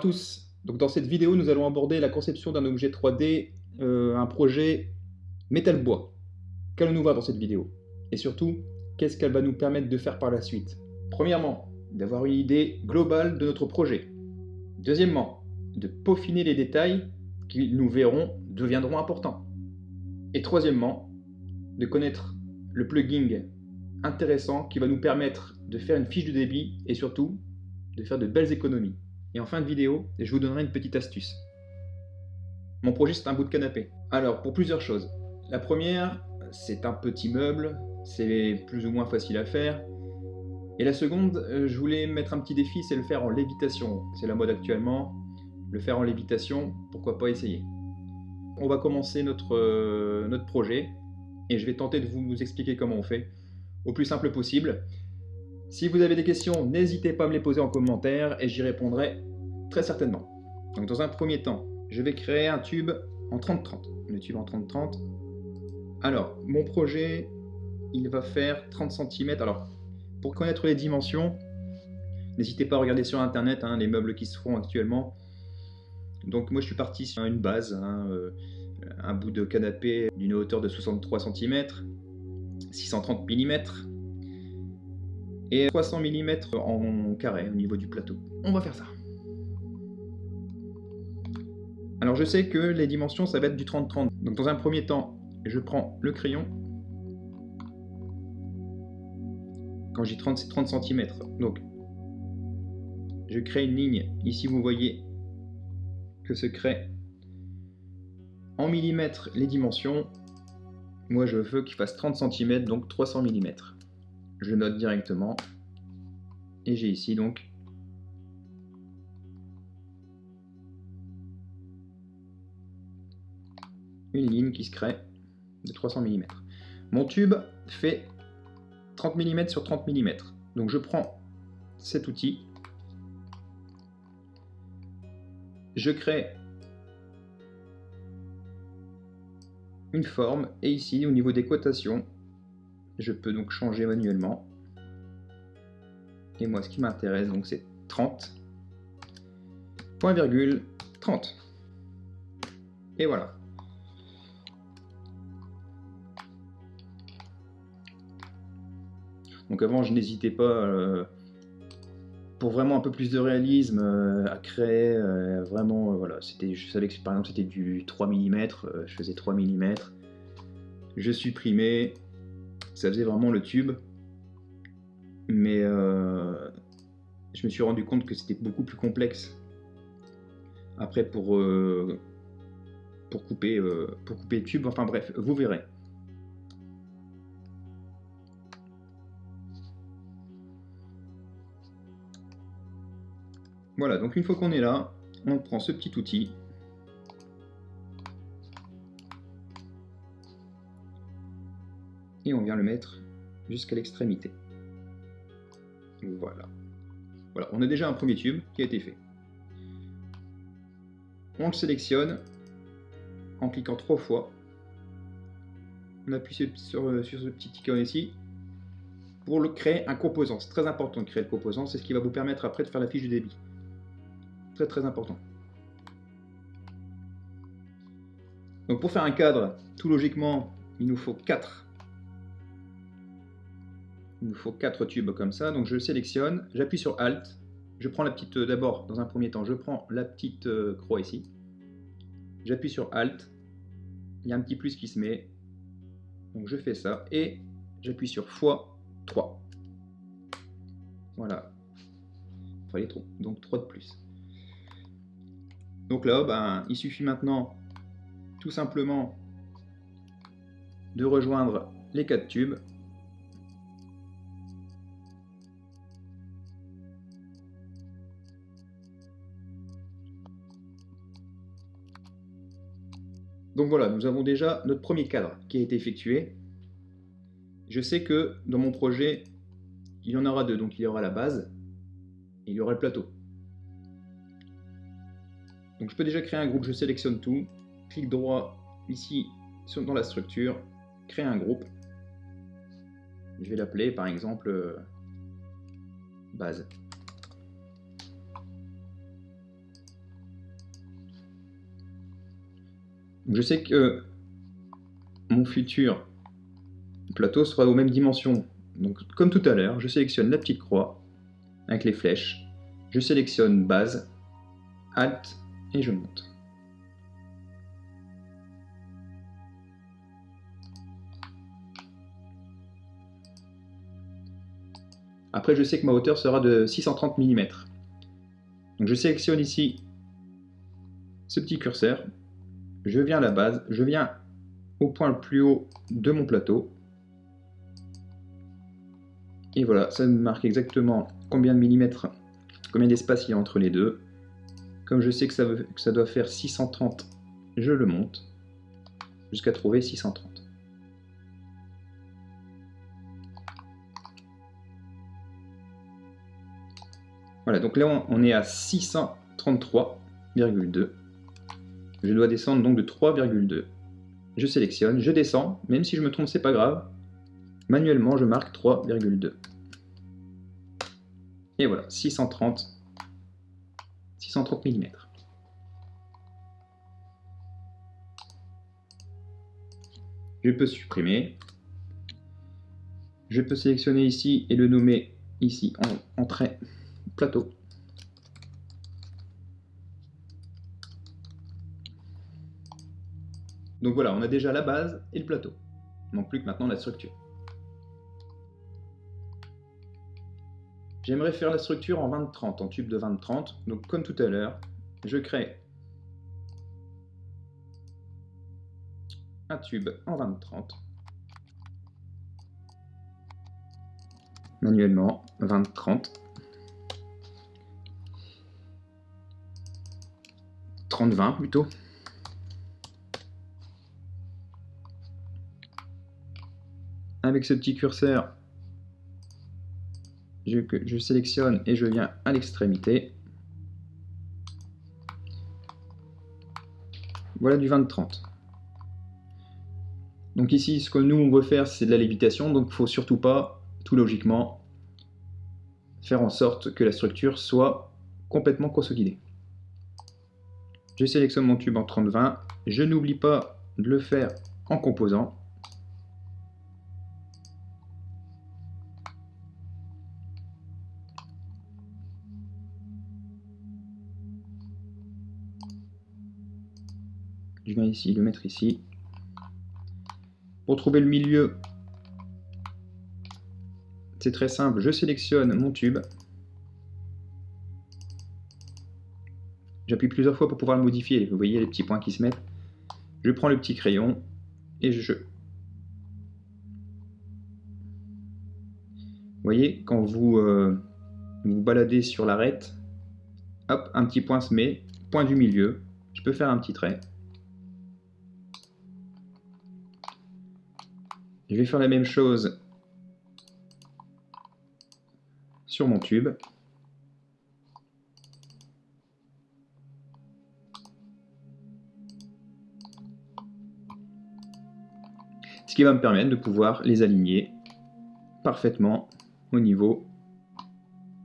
Tous. Donc dans cette vidéo, nous allons aborder la conception d'un objet 3D, euh, un projet métal bois. Qu'allons-nous voir dans cette vidéo Et surtout, qu'est-ce qu'elle va nous permettre de faire par la suite? Premièrement, d'avoir une idée globale de notre projet. Deuxièmement, de peaufiner les détails qui, nous verrons, deviendront importants. Et troisièmement, de connaître le plugin intéressant qui va nous permettre de faire une fiche de débit et surtout de faire de belles économies. Et en fin de vidéo, je vous donnerai une petite astuce. Mon projet, c'est un bout de canapé. Alors, pour plusieurs choses. La première, c'est un petit meuble, c'est plus ou moins facile à faire. Et la seconde, euh, je voulais mettre un petit défi, c'est le faire en lévitation. C'est la mode actuellement. Le faire en lévitation, pourquoi pas essayer? On va commencer notre, euh, notre projet et je vais tenter de vous expliquer comment on fait au plus simple possible. Si vous avez des questions, n'hésitez pas à me les poser en commentaire et j'y répondrai très certainement. Donc dans un premier temps, je vais créer un tube en 30-30. Le tube en 30-30. Alors, mon projet, il va faire 30 cm. Alors, pour connaître les dimensions, n'hésitez pas à regarder sur internet hein, les meubles qui se font actuellement. Donc moi je suis parti sur une base, hein, euh, un bout de canapé d'une hauteur de 63 cm, 630 mm, et 300 mm en carré au niveau du plateau. On va faire ça. Alors je sais que les dimensions ça va être du 30-30. Donc dans un premier temps, je prends le crayon. Quand j'ai 30, c'est 30 cm. Donc je crée une ligne. Ici vous voyez que se crée en millimètres les dimensions. Moi je veux qu'il fasse 30 cm, donc 300 mm je note directement. Et j'ai ici donc une ligne qui se crée de 300 mm. Mon tube fait 30 mm sur 30 mm. Donc je prends cet outil, je crée une forme, et ici au niveau des cotations, je peux donc changer manuellement. Et moi, ce qui m'intéresse, donc c'est 30. Point virgule 30. Et voilà. Donc avant, je n'hésitais pas, euh, pour vraiment un peu plus de réalisme, euh, à créer euh, vraiment, voilà, c'était, je savais que par exemple c'était du 3 mm, je faisais 3 mm. Je supprimais, ça faisait vraiment le tube. Mais euh, je me suis rendu compte que c'était beaucoup plus complexe. Après pour, euh, couper, euh, pour couper le tube, enfin bref, vous verrez. Voilà, donc une fois qu'on est là, on prend ce petit outil et on vient le mettre jusqu'à l'extrémité. Voilà. Voilà, on a déjà un premier tube qui a été fait. On le sélectionne en cliquant trois fois. On appuie sur, ce petit icône ici pour le créer un composant. C'est très important de créer le composant, c'est ce qui va vous permettre après de faire la fiche du débit. Très très important. Donc pour faire un cadre, tout logiquement, il nous faut 4 il nous faut quatre tubes comme ça, donc je sélectionne, j'appuie sur Alt, je prends la petite, euh, d'abord, dans un premier temps, je prends la petite euh, croix ici, j'appuie sur Alt, il y a un petit plus qui se met, donc je fais ça, et j'appuie sur x3. Voilà. Fallait trop, donc 3 de plus. Donc là, ben, il suffit maintenant tout simplement de rejoindre les quatre tubes Donc voilà, nous avons déjà notre premier cadre qui a été effectué. Je sais que dans mon projet, il y en aura deux. Donc il y aura la base et il y aura le plateau. Donc je peux déjà créer un groupe, je sélectionne tout, clic droit ici dans la structure, créer un groupe. Je vais l'appeler par exemple euh, base. Je sais que mon futur plateau sera aux mêmes dimensions. Donc comme tout à l'heure, je sélectionne la petite croix avec les flèches, je sélectionne base, alt et je monte. Après, je sais que ma hauteur sera de 630 mm. Je sélectionne ici ce petit curseur, je viens à la base, je viens au point le plus haut de mon plateau, et voilà, ça me marque exactement combien de millimètres, combien d'espace il y a entre les deux. Comme je sais que ça, que ça doit faire 630, je le monte jusqu'à trouver 630. Voilà, donc là on est à 633,2. Je dois descendre donc de 3,2. Je sélectionne, je descends, même si je me trompe, c'est pas grave. Manuellement, je marque 3,2. Et voilà, 630, 630 mm. Je peux supprimer. Je peux sélectionner ici et le nommer ici en, en trait plateau. Donc voilà, on a déjà la base et le plateau. Il manque plus que maintenant la structure. J'aimerais faire la structure en 20-30, en tube de 20-30. Donc comme tout à l'heure, je crée un tube en 20-30. Manuellement, 20-30. 30-20 plutôt. Avec ce petit curseur, je, sélectionne et je viens à l'extrémité. Voilà du 20-30. Donc ici, ce que nous on veut faire, c'est de la lévitation, donc il ne faut surtout pas, tout logiquement, faire en sorte que la structure soit complètement consolidée. Je sélectionne mon tube en 30-20, je n'oublie pas de le faire en composant. Je viens ici le mettre ici. Pour trouver le milieu, c'est très simple, je sélectionne mon tube. J'appuie plusieurs fois pour pouvoir le modifier. Vous voyez les petits points qui se mettent. Je prends le petit crayon et je... Vous voyez, quand vous euh, vous baladez sur l'arête, hop, un petit point se met, point du milieu. Je peux faire un petit trait. Je vais faire la même chose sur mon tube. Ce qui va me permettre de pouvoir les aligner parfaitement au niveau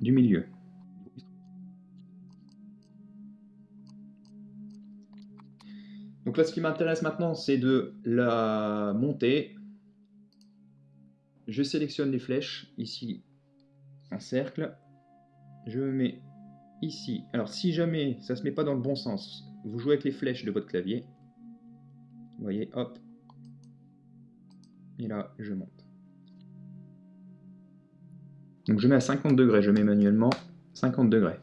du milieu. Donc là, ce qui m'intéresse maintenant, c'est de la monter je sélectionne les flèches, ici, un cercle. Je me mets ici. Alors si jamais ça ne se met pas dans le bon sens, vous jouez avec les flèches de votre clavier. Vous voyez, hop. Et là, je monte. Donc je mets à 50 degrés, je mets manuellement 50 degrés.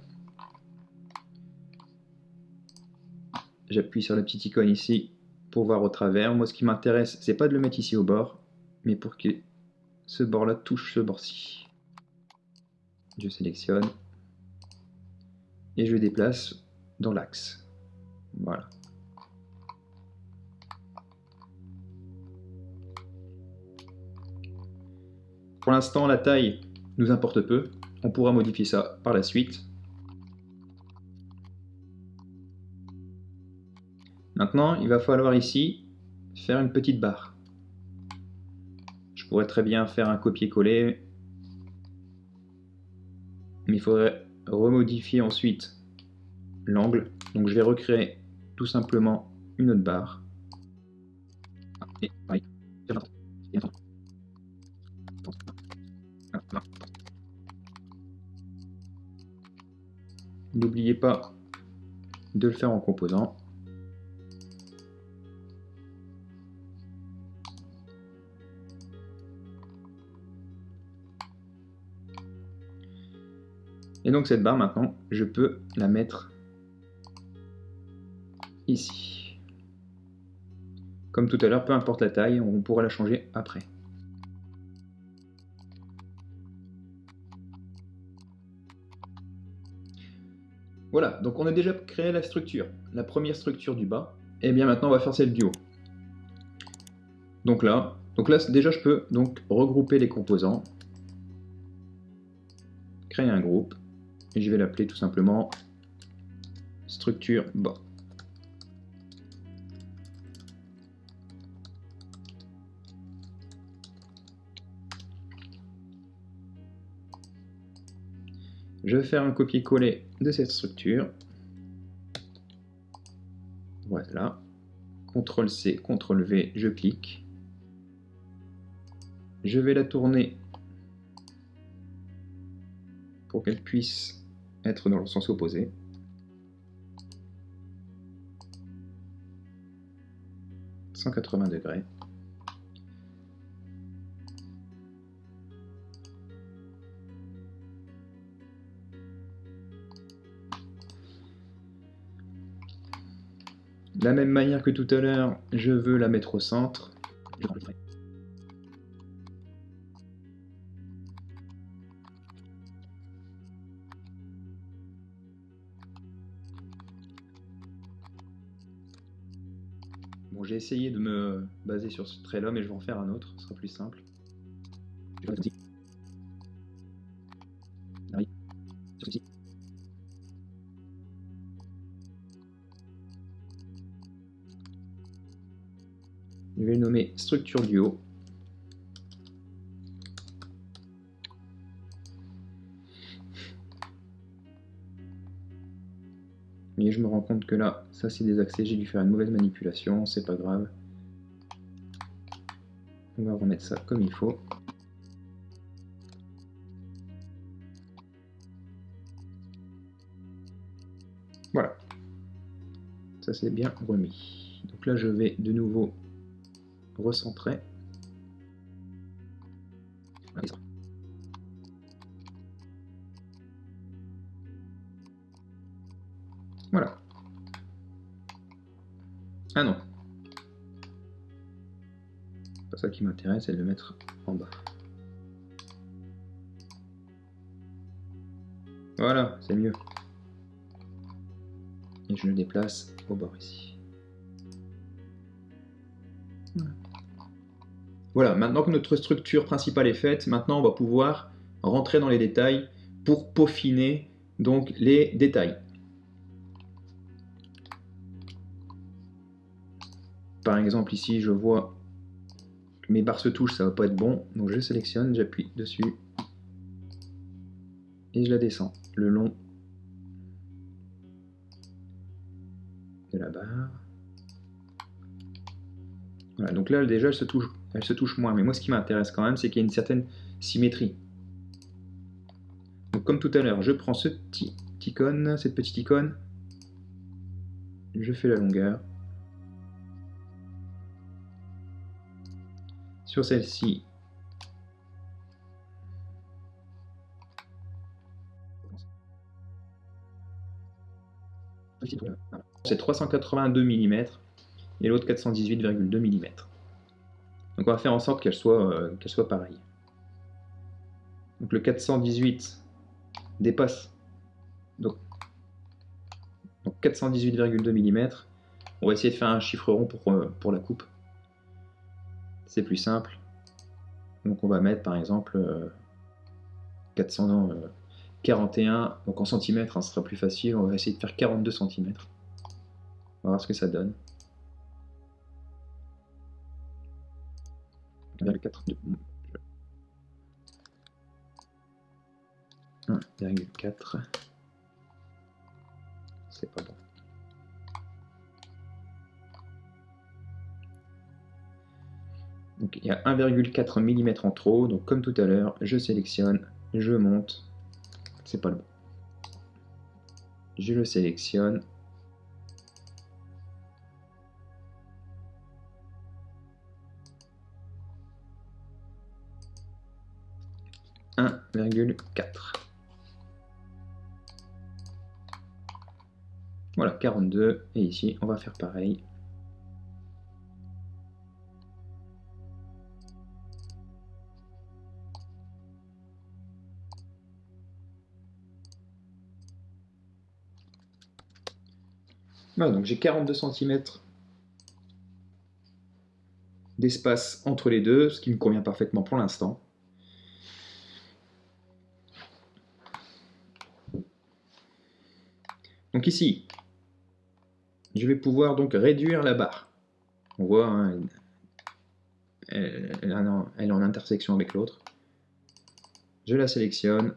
J'appuie sur la petite icône ici pour voir au travers. Moi, ce qui m'intéresse, c'est pas de le mettre ici au bord, mais pour que ce bord-là touche ce bord-ci. Je sélectionne et je déplace dans l'axe. Voilà. Pour l'instant, la taille nous importe peu. On pourra modifier ça par la suite. Maintenant, il va falloir ici faire une petite barre très bien faire un copier-coller, mais il faudrait remodifier ensuite l'angle. Donc je vais recréer tout simplement une autre barre. N'oubliez pas de le faire en composant. Donc cette barre maintenant, je peux la mettre ici. Comme tout à l'heure, peu importe la taille, on pourra la changer après. Voilà, donc on a déjà créé la structure, la première structure du bas. Et bien maintenant on va faire celle du haut. Donc là, donc là déjà je peux donc regrouper les composants, créer un groupe, je vais l'appeler tout simplement structure bas. Je vais faire un copier-coller de cette structure. Voilà. CTRL C, CTRL V, je clique. Je vais la tourner pour qu'elle puisse être dans le sens opposé. « 180 degrés. De la même manière que tout à l'heure, je veux la mettre au centre. Essayé de me baser sur ce trait-là, mais je vais en faire un autre, ce sera plus simple. Je vais le nommer structure du haut. Rends compte que là, ça c'est accès, j'ai dû faire une mauvaise manipulation, c'est pas grave. On va remettre ça comme il faut. Voilà. Ça c'est bien remis. Donc là je vais de nouveau recentrer. C'est de le mettre en bas. Voilà, c'est mieux. Et je le déplace au bord ici. Voilà, maintenant que notre structure principale est faite, maintenant on va pouvoir rentrer dans les détails pour peaufiner donc les détails. Par exemple ici je vois mes barres se touchent, ça va pas être bon, donc je sélectionne, j'appuie dessus et je la descends le long de la barre. Voilà, donc là déjà elle se touche elle se touche moins. Mais moi, ce qui m'intéresse quand même, c'est qu'il y a une certaine symétrie. Donc, comme tout à l'heure, je prends ce petit icône, cette petite icône, je fais la longueur. Sur celle-ci, c'est 382 mm et l'autre 418,2 mm. Donc on va faire en sorte qu'elle soit, euh, soit pareille. Donc le 418 dépasse donc, 418,2 mm. On va essayer de faire un chiffre rond pour, euh, pour la coupe. C'est plus simple. Donc on va mettre par exemple 441, euh, donc en centimètres, hein, ce sera plus facile. On va essayer de faire 42 cm. On va voir ce que ça donne. 1,4 c'est pas bon Donc il y a 1,4 mm en trop, donc comme tout à l'heure, je sélectionne, je monte, c'est pas le bon. Je le sélectionne. « 1,4 Voilà, 42. Et ici, on va faire pareil. Voilà, donc j'ai 42 cm d'espace entre les deux, ce qui me convient parfaitement pour l'instant. Donc ici, je vais pouvoir donc réduire la barre. On voit, hein, elle, est en intersection avec l'autre. Je la sélectionne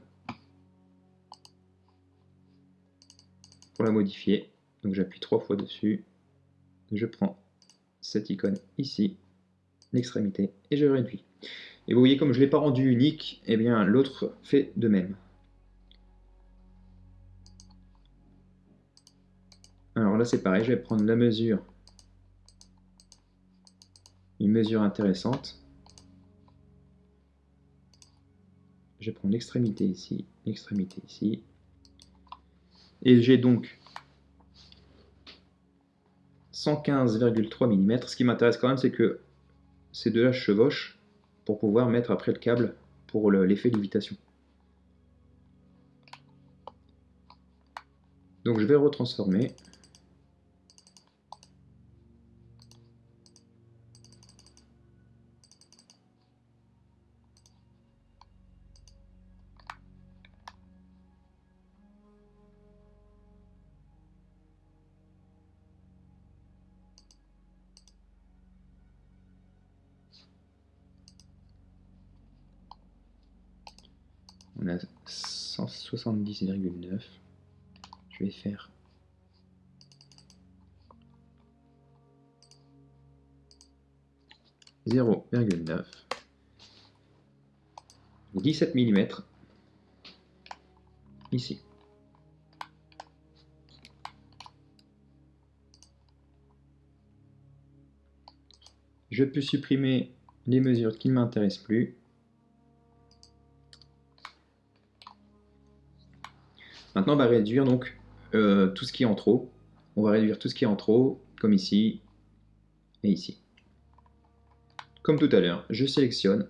pour la modifier. Donc j'appuie trois fois dessus. Je prends cette icône ici, l'extrémité, et je réduis. Et vous voyez, comme je ne l'ai pas rendu unique, eh bien l'autre fait de même. Alors là, c'est pareil, je vais prendre la mesure, une mesure intéressante. Je prends l'extrémité ici, l'extrémité ici. Et j'ai donc 115,3 mm. Ce qui m'intéresse quand même, c'est que ces deux-là chevauchent pour pouvoir mettre après le câble pour l'effet lévitation. Donc je vais retransformer. 170,9. Je vais faire zéro virgule neuf 17 mm ici. Je peux supprimer les mesures qui ne m'intéressent plus Maintenant, on va réduire donc euh, tout ce qui est en trop. On va réduire tout ce qui est en trop, comme ici et ici. Comme tout à l'heure, je sélectionne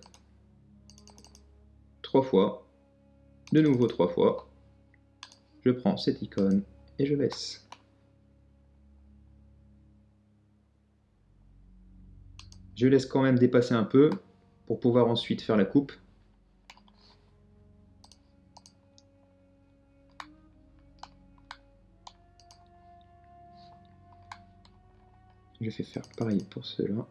trois fois, de nouveau trois fois. Je prends cette icône et je laisse. Je laisse quand même dépasser un peu pour pouvoir ensuite faire la coupe. Je vais faire pareil pour cela.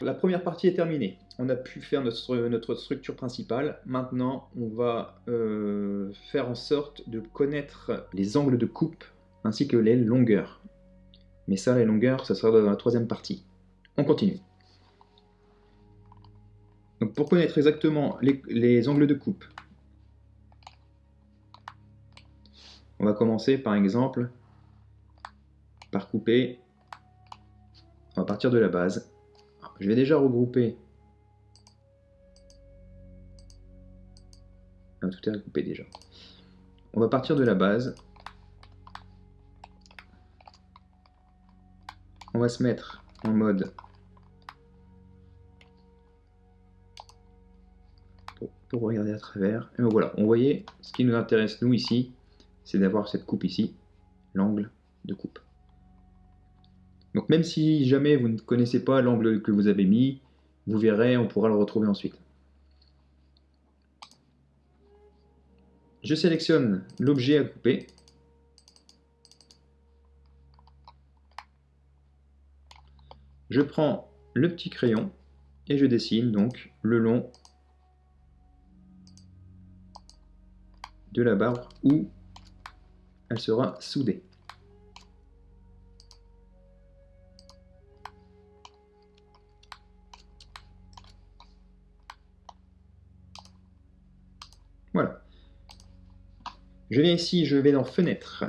La première partie est terminée. On a pu faire notre, structure principale. Maintenant, on va euh, faire en sorte de connaître les angles de coupe ainsi que les longueurs. Mais ça, les longueurs, ça sera dans la troisième partie. On continue. Pour connaître exactement les, les angles de coupe, on va commencer par exemple par couper, on va partir de la base, je vais déjà regrouper. Ah, tout est regroupé déjà. On va partir de la base. On va se mettre en mode pour, regarder à travers. Et voilà, on voyait ce qui nous intéresse nous ici, c'est d'avoir cette coupe ici, l'angle de coupe. Donc même si jamais vous ne connaissez pas l'angle que vous avez mis, vous verrez, on pourra le retrouver ensuite. Je sélectionne l'objet à couper. Je prends le petit crayon et je dessine donc le long de la barre où elle sera soudée. Je viens ici, je vais dans Fenêtre,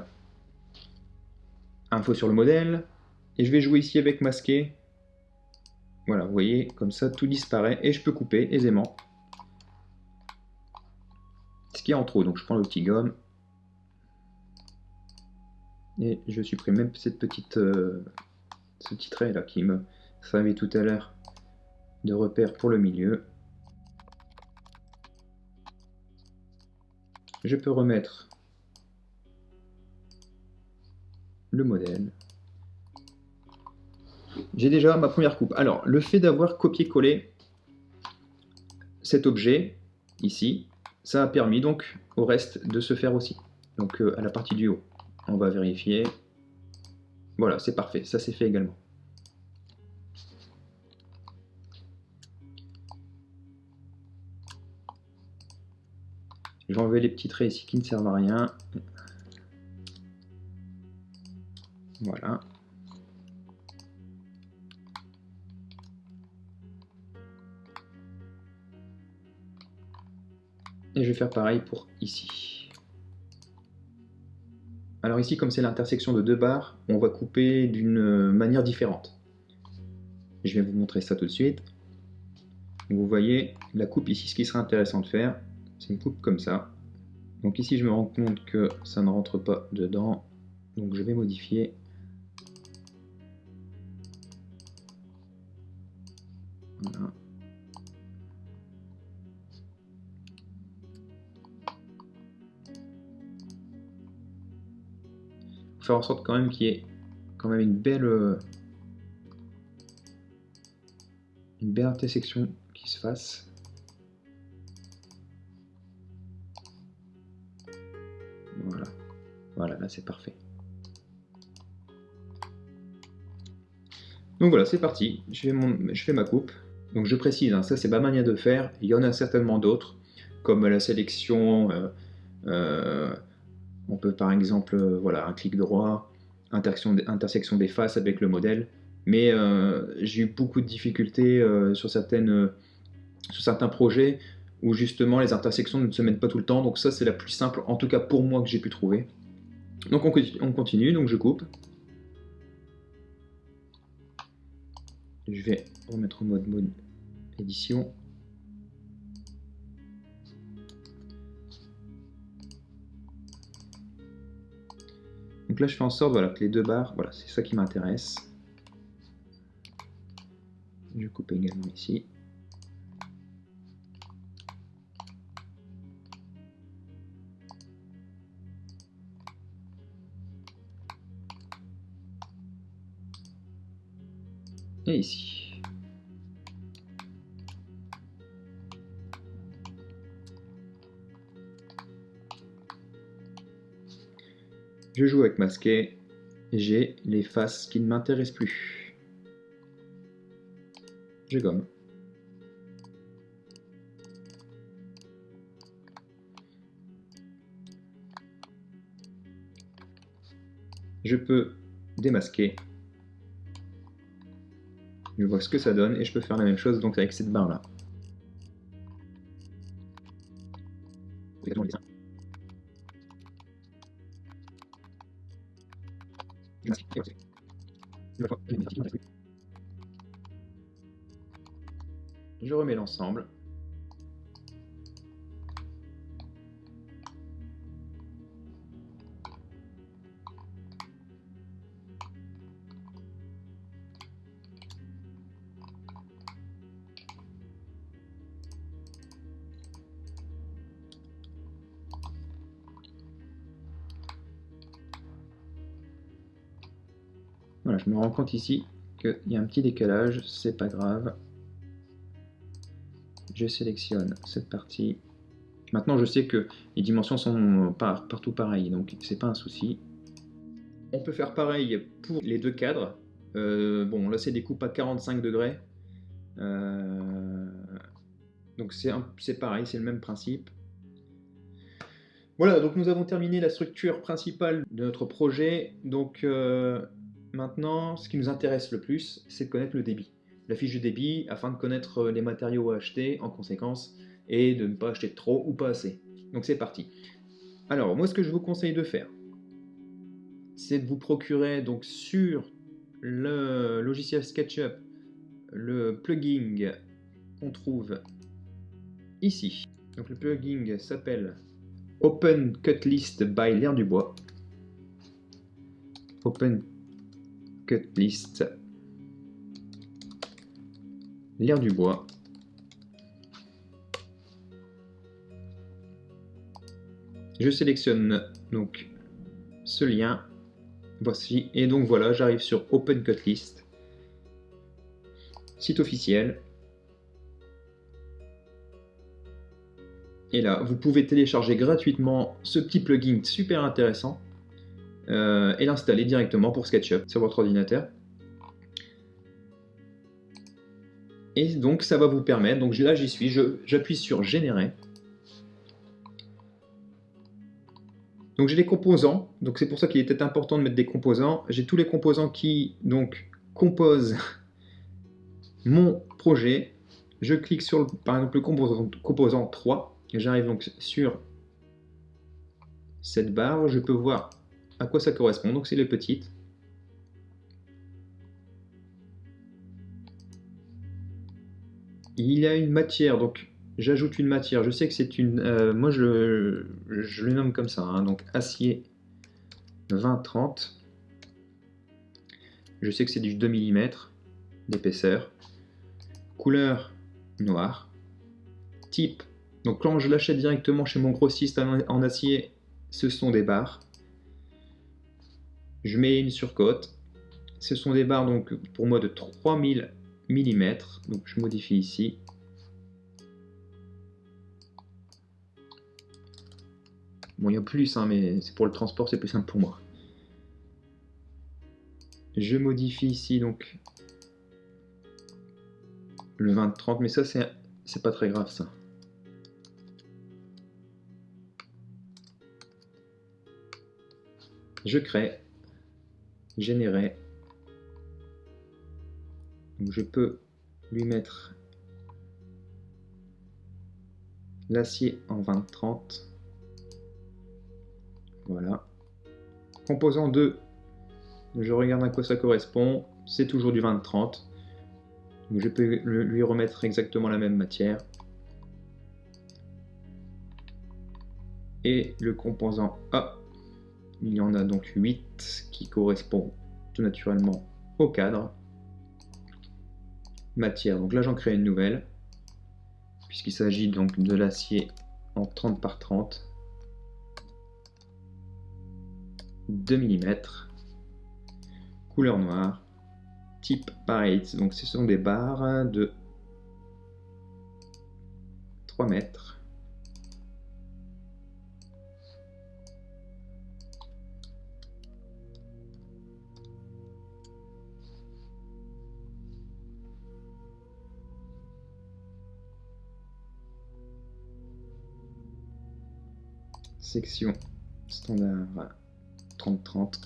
Info sur le modèle, et je vais jouer ici avec masqué. Voilà, vous voyez, comme ça tout disparaît, et je peux couper aisément ce qui est en trop. Donc je prends le petit gomme, et je supprime même cette petite, euh, ce petit trait là qui me servait tout à l'heure de repère pour le milieu. je peux remettre le modèle. J'ai déjà ma première coupe. Alors, le fait d'avoir copié-collé cet objet, ici, ça a permis donc au reste de se faire aussi. Donc euh, à la partie du haut. On va vérifier. Voilà, c'est parfait. Ça s'est fait également. Je vais enlever les petits traits ici qui ne servent à rien. Voilà. Et je vais faire pareil pour ici. Alors ici, comme c'est l'intersection de deux barres, on va couper d'une manière différente. Je vais vous montrer ça tout de suite. Vous voyez la coupe ici, ce qui serait intéressant de faire, c'est une coupe comme ça. Donc ici, je me rends compte que ça ne rentre pas dedans. Donc je vais modifier. Voilà. faire en sorte quand même qu'il y ait quand même une belle une belle intersection qui se fasse. Voilà, là c'est parfait. Donc voilà, c'est parti. Je fais, ma coupe. Donc je précise, hein, ça c'est ma manière de faire. Il y en a certainement d'autres, comme la sélection. Euh, euh, on peut par exemple, euh, voilà, un clic droit, intersection, des faces avec le modèle. Mais j'ai eu beaucoup de difficultés sur, certaines, sur certains projets où justement les intersections ne se mettent pas tout le temps. Donc ça c'est la plus simple, en tout cas pour moi, que j'ai pu trouver. Donc on continue, donc je coupe. Je vais remettre au mode mode édition. Donc là je fais en sorte voilà, que les deux barres, voilà, c'est ça qui m'intéresse. Je coupe également ici. et ici. Je joue avec masqué, j'ai les faces qui ne m'intéressent plus. Je gomme. Je peux démasquer je vois ce que ça donne et je peux faire la même chose donc avec cette barre là. Je me rends compte ici qu'il y a un petit décalage, c'est pas grave. Je sélectionne cette partie. Maintenant, je sais que les dimensions sont partout pareilles, donc c'est pas un souci. On peut faire pareil pour les deux cadres. Euh, bon, là c'est des coupes à 45 degrés. donc c'est pareil, c'est le même principe. Voilà, donc nous avons terminé la structure principale de notre projet. Donc maintenant, ce qui nous intéresse le plus, c'est de connaître le débit. La fiche de débit, afin de connaître les matériaux à acheter en conséquence, et de ne pas acheter trop ou pas assez. Donc c'est parti. Alors, moi ce que je vous conseille de faire, c'est de vous procurer donc sur le logiciel SketchUp le plugin qu'on trouve ici. Donc le plugin s'appelle Open Cut List by L'air du bois. Cut List L'air du bois. Je sélectionne donc ce lien. Voici. Et donc voilà, j'arrive sur Open Cut List. Site officiel. Et là, vous pouvez télécharger gratuitement ce petit plugin super intéressant euh, et l'installer directement pour SketchUp sur votre ordinateur. Et donc ça va vous permettre, donc là j'y suis, j'appuie sur générer. Donc j'ai des composants, donc c'est pour ça qu'il était important de mettre des composants. J'ai tous les composants qui donc composent mon projet. Je clique sur par exemple le composant, composant 3, j'arrive donc sur cette barre, je peux voir à quoi ça correspond, donc c'est les petites. Il y a une matière, donc j'ajoute une matière. Je sais que c'est une... Euh, moi, je, je, le nomme comme ça. Hein. donc, acier 20-30. Je sais que c'est du 2 mm d'épaisseur. Couleur noire. Type. Donc, quand je l'achète directement chez mon grossiste en, acier, ce sont des barres. Je mets une surcote. Ce sont des barres, donc, pour moi, de 3000 mm. Donc, je modifie ici. Bon, il y a plus, hein, mais c'est pour le transport, c'est plus simple pour moi. Je modifie ici donc le 20-30, mais ça c'est pas très grave ça. Je crée, générer. Donc je peux lui mettre l'acier en 20-30. Voilà. Composant 2, je regarde à quoi ça correspond. C'est toujours du 20-30. Donc je peux lui remettre exactement la même matière. Et le composant A, il y en a donc 8 qui correspond tout naturellement au cadre. Matière, donc là j'en crée une nouvelle, puisqu'il s'agit donc de l'acier en 30 par 30. 2 mm, couleur noire, type pareil, donc ce sont des barres de 3 mètres. Section standard 30-30.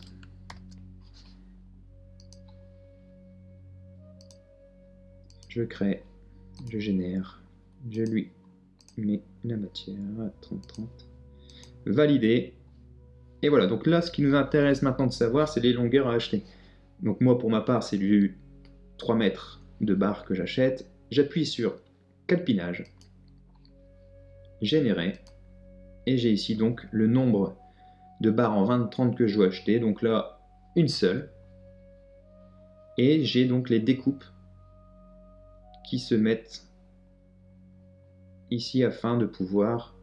Je crée, je génère, je lui mets la matière à 30-30. Valider. Et voilà, donc là, ce qui nous intéresse maintenant de savoir, c'est les longueurs à acheter. Donc moi, pour ma part, c'est du 3 mètres de barre que j'achète. J'appuie sur calpinage, générer, et j'ai ici donc le nombre de barres en 20-30 que je dois acheter. Donc là, une seule. Et j'ai donc les découpes qui se mettent ici afin de pouvoir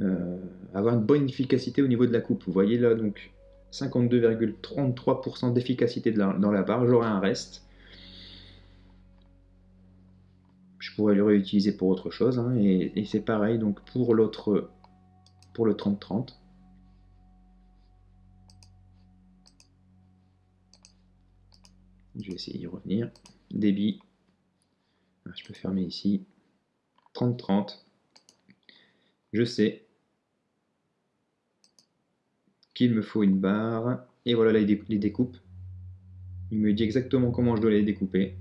euh, avoir une bonne efficacité au niveau de la coupe. Vous voyez là donc 52,33% d'efficacité dans la barre. J'aurai un reste. Je pourrais le réutiliser pour autre chose. Hein, et, c'est pareil donc pour l'autre pour le 30-30. Je vais essayer d'y revenir. Débit. Ah, je peux fermer ici. 30-30. Je sais qu'il me faut une barre. Et voilà, là, il les découpe. Il me dit exactement comment je dois les découper.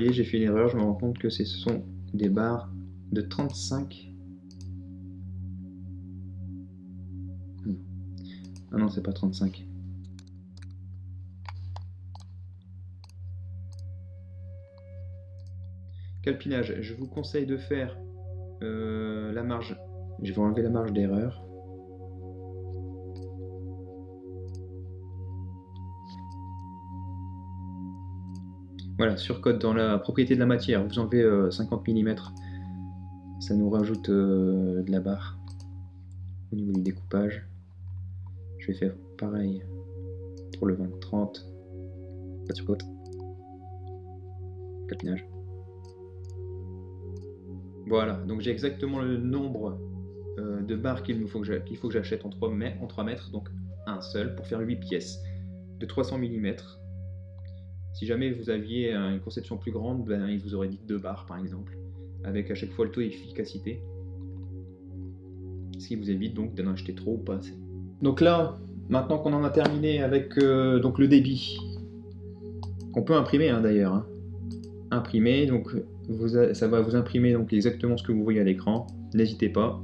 Voyez, j'ai fait une erreur, je me rends compte que ce sont des barres de 35. Ah non, c'est pas 35. Calpinage, je vous conseille de faire euh, la marge. Je vais enlever la marge d'erreur. Voilà, surcode dans la propriété de la matière, vous enlevez 50 euh, mm, ça nous rajoute euh, de la barre au niveau du découpage. Je vais faire pareil pour le 20-30, pas de surcode, capinage. Voilà, donc j'ai exactement le nombre euh, de barres qu'il faut que j'achète en 3 mètres, donc un seul, pour faire 8 pièces de 300 mm. Si jamais vous aviez une conception plus grande, ben, il vous aurait dit 2 barres par exemple, avec à chaque fois le taux d'efficacité. Ce qui vous évite donc d'en acheter trop ou pas assez. Donc là, maintenant qu'on en a terminé avec euh, donc le débit, qu'on peut imprimer hein, d'ailleurs, hein. imprimer, donc ça va vous imprimer donc exactement ce que vous voyez à l'écran. N'hésitez pas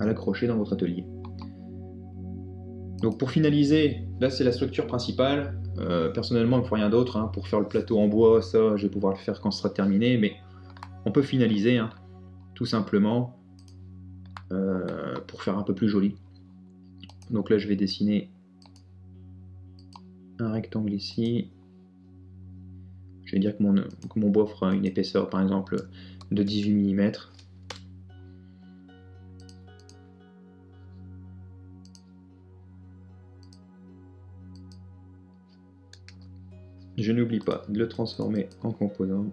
à l'accrocher dans votre atelier. Donc pour finaliser, là c'est la structure principale. Euh, personnellement, il ne faut rien d'autre. Hein. Pour faire le plateau en bois, ça, je vais pouvoir le faire quand ce sera terminé. Mais on peut finaliser, hein, tout simplement, euh, pour faire un peu plus joli. Donc là, je vais dessiner un rectangle ici. Je vais dire que mon, que mon bois fera une épaisseur, par exemple, de 18 mm. Je n'oublie pas de le transformer en composant.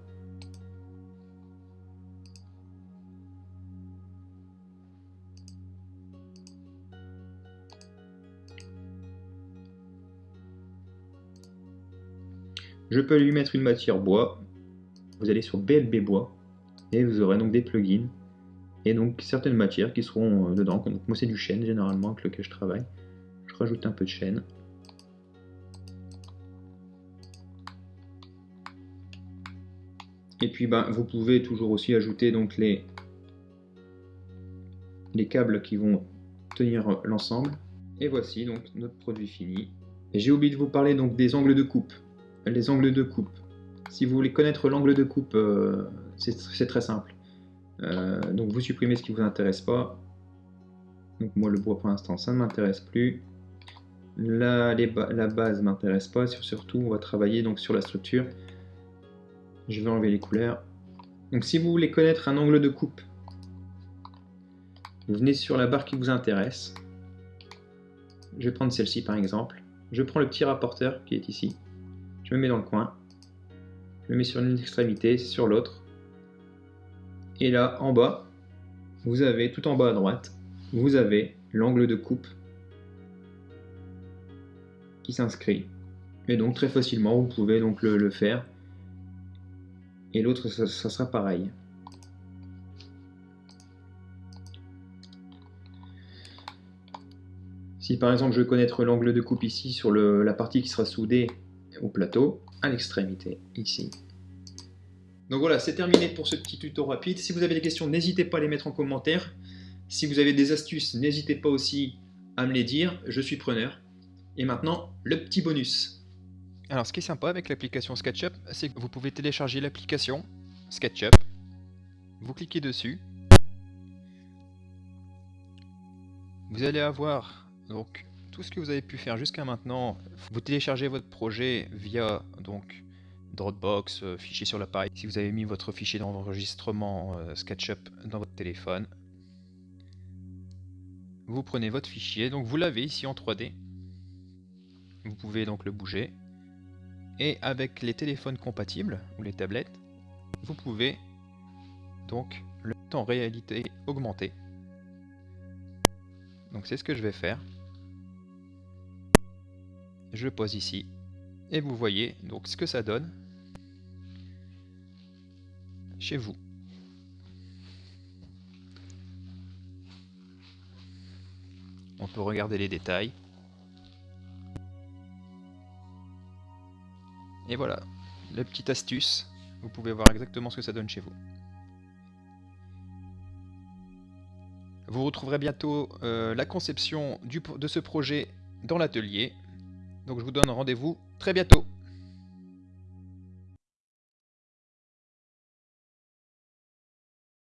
Je peux lui mettre une matière bois. Vous allez sur BLB bois et vous aurez donc des plugins et donc certaines matières qui seront euh, dedans. Moi c'est du chêne généralement avec lequel je travaille. Je rajoute un peu de chêne. Et puis ben, vous pouvez toujours aussi ajouter donc les, les câbles qui vont tenir l'ensemble. Et voici donc notre produit fini. J'ai oublié de vous parler donc des angles de coupe. Les angles de coupe. Si vous voulez connaître l'angle de coupe, euh, c'est très simple. Euh, donc vous supprimez ce qui vous intéresse pas. Donc moi le bois pour l'instant ça ne m'intéresse plus. La, la base m'intéresse pas. Surtout on va travailler donc sur la structure. Je vais enlever les couleurs. Donc si vous voulez connaître un angle de coupe, vous venez sur la barre qui vous intéresse. Je vais prendre celle-ci par exemple. Je prends le petit rapporteur qui est ici. Je me mets dans le coin. Je le mets sur une extrémité, sur l'autre. Et là, en bas, vous avez, tout en bas à droite, vous avez l'angle de coupe qui s'inscrit. Et donc très facilement, vous pouvez donc le faire et l'autre ça, sera pareil. Si par exemple je veux connaître l'angle de coupe ici sur la partie qui sera soudée au plateau, à l'extrémité, ici. Donc voilà, c'est terminé pour ce petit tuto rapide. Si vous avez des questions, n'hésitez pas à les mettre en commentaire. Si vous avez des astuces, n'hésitez pas aussi à me les dire, je suis preneur. Et maintenant, le petit bonus. Alors ce qui est sympa avec l'application SketchUp, c'est que vous pouvez télécharger l'application SketchUp, vous cliquez dessus, vous allez avoir donc tout ce que vous avez pu faire jusqu'à maintenant. Vous téléchargez votre projet via donc Dropbox, euh, fichier sur l'appareil. Si vous avez mis votre fichier d'enregistrement euh, SketchUp dans votre téléphone, vous prenez votre fichier, donc vous l'avez ici en 3D. Vous pouvez donc le bouger et avec les téléphones compatibles ou les tablettes, vous pouvez donc le en réalité augmentée. Donc c'est ce que je vais faire. Je pose ici. Et vous voyez donc ce que ça donne chez vous. On peut regarder les détails. Et voilà, la petite astuce. Vous pouvez voir exactement ce que ça donne chez vous. Vous retrouverez bientôt euh, la conception de ce projet dans l'atelier. Donc je vous donne rendez-vous très bientôt.